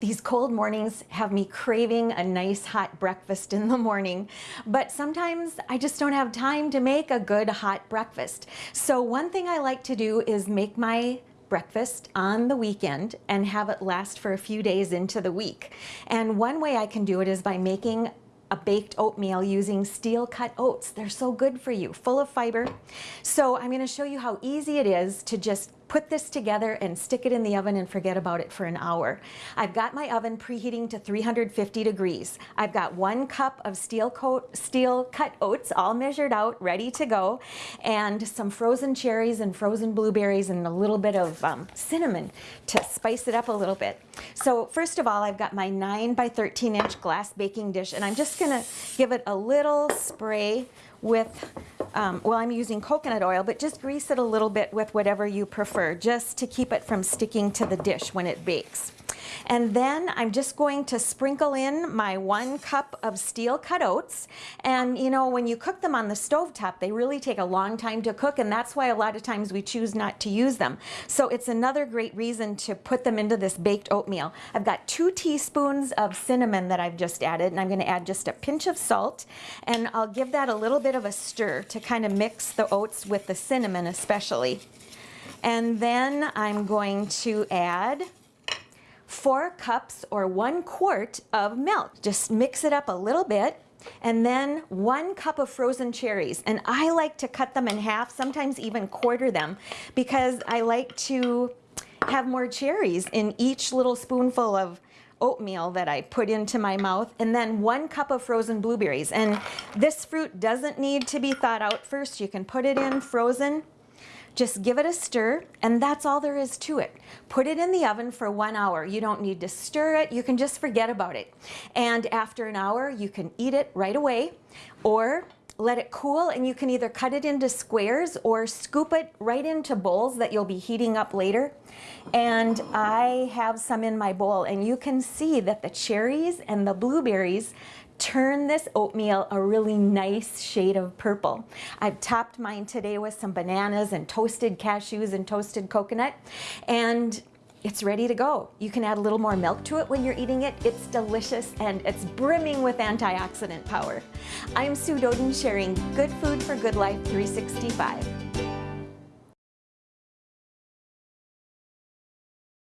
These cold mornings have me craving a nice hot breakfast in the morning, but sometimes I just don't have time to make a good hot breakfast. So one thing I like to do is make my breakfast on the weekend and have it last for a few days into the week. And one way I can do it is by making a baked oatmeal using steel cut oats. They're so good for you, full of fiber. So I'm gonna show you how easy it is to just put this together and stick it in the oven and forget about it for an hour. I've got my oven preheating to 350 degrees. I've got one cup of steel, coat, steel cut oats all measured out, ready to go, and some frozen cherries and frozen blueberries and a little bit of um, cinnamon to spice it up a little bit. So first of all, I've got my 9 by 13 inch glass baking dish and I'm just going to give it a little spray with um, well, I'm using coconut oil, but just grease it a little bit with whatever you prefer, just to keep it from sticking to the dish when it bakes. And then I'm just going to sprinkle in my one cup of steel cut oats. And you know, when you cook them on the stove top, they really take a long time to cook and that's why a lot of times we choose not to use them. So it's another great reason to put them into this baked oatmeal. I've got two teaspoons of cinnamon that I've just added and I'm gonna add just a pinch of salt and I'll give that a little bit of a stir to kind of mix the oats with the cinnamon especially. And then I'm going to add four cups or one quart of milk. Just mix it up a little bit and then one cup of frozen cherries. And I like to cut them in half, sometimes even quarter them, because I like to have more cherries in each little spoonful of oatmeal that I put into my mouth and then one cup of frozen blueberries and this fruit doesn't need to be thawed out first you can put it in frozen just give it a stir and that's all there is to it. Put it in the oven for one hour. You don't need to stir it. You can just forget about it. And after an hour, you can eat it right away or let it cool and you can either cut it into squares or scoop it right into bowls that you'll be heating up later. And I have some in my bowl and you can see that the cherries and the blueberries turn this oatmeal a really nice shade of purple. I've topped mine today with some bananas and toasted cashews and toasted coconut and it's ready to go. You can add a little more milk to it when you're eating it. It's delicious and it's brimming with antioxidant power. I'm Sue Doeden sharing Good Food for Good Life 365.